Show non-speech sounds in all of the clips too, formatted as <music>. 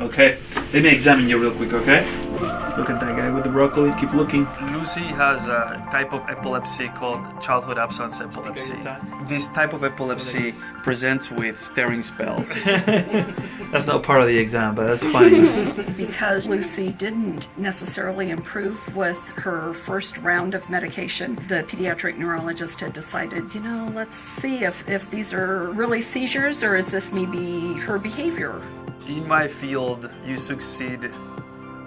Okay, let me examine you real quick, okay? Look at that guy with the broccoli, keep looking. Lucy has a type of epilepsy called childhood absence epilepsy. This type of epilepsy presents with staring spells. <laughs> <laughs> that's not part of the exam, but that's funny. <laughs> because Lucy didn't necessarily improve with her first round of medication, the pediatric neurologist had decided, you know, let's see if, if these are really seizures or is this maybe her behavior. In my field, you succeed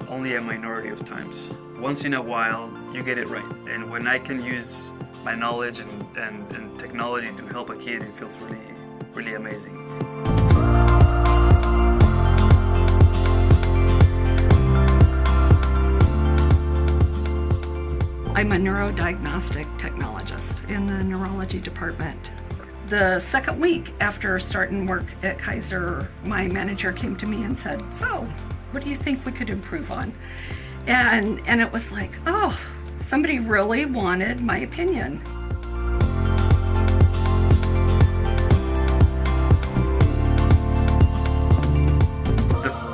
only a minority of times. Once in a while, you get it right. And when I can use my knowledge and, and, and technology to help a kid, it feels really, really amazing. I'm a neurodiagnostic technologist in the neurology department. The second week after starting work at Kaiser, my manager came to me and said, So, what do you think we could improve on? And, and it was like, oh, somebody really wanted my opinion.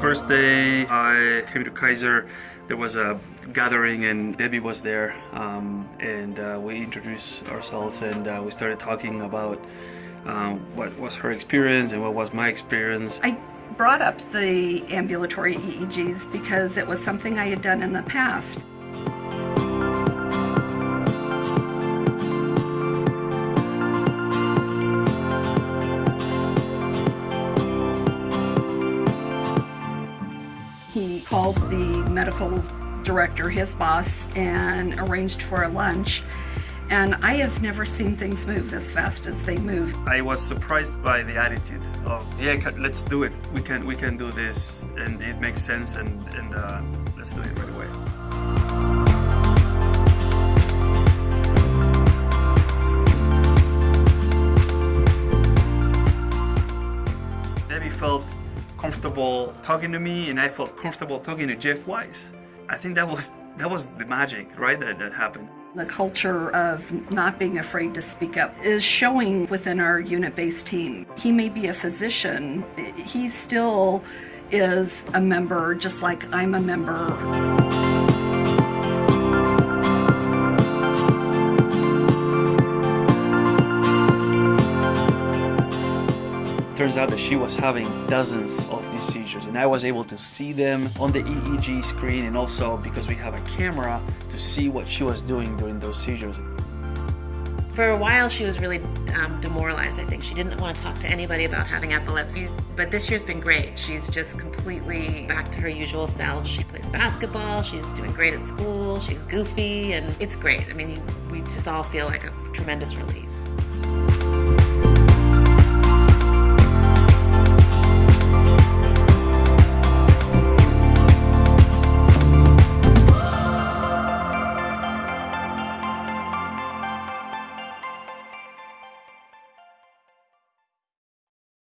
First day I came to Kaiser, there was a gathering and Debbie was there um, and uh, we introduced ourselves and uh, we started talking about um, what was her experience and what was my experience. I brought up the ambulatory EEGs because it was something I had done in the past. Called the medical director, his boss, and arranged for a lunch and I have never seen things move as fast as they move. I was surprised by the attitude of, yeah, let's do it. We can, we can do this, and it makes sense, and, and uh, let's do it right away. Comfortable talking to me, and I felt comfortable talking to Jeff Weiss. I think that was that was the magic, right? That that happened. The culture of not being afraid to speak up is showing within our unit-based team. He may be a physician, he still is a member just like I'm a member. Turns out that she was having dozens of these seizures and I was able to see them on the EEG screen and also because we have a camera to see what she was doing during those seizures. For a while she was really um, demoralized I think. She didn't want to talk to anybody about having epilepsy but this year's been great. She's just completely back to her usual self. She plays basketball, she's doing great at school, she's goofy and it's great. I mean we just all feel like a tremendous relief.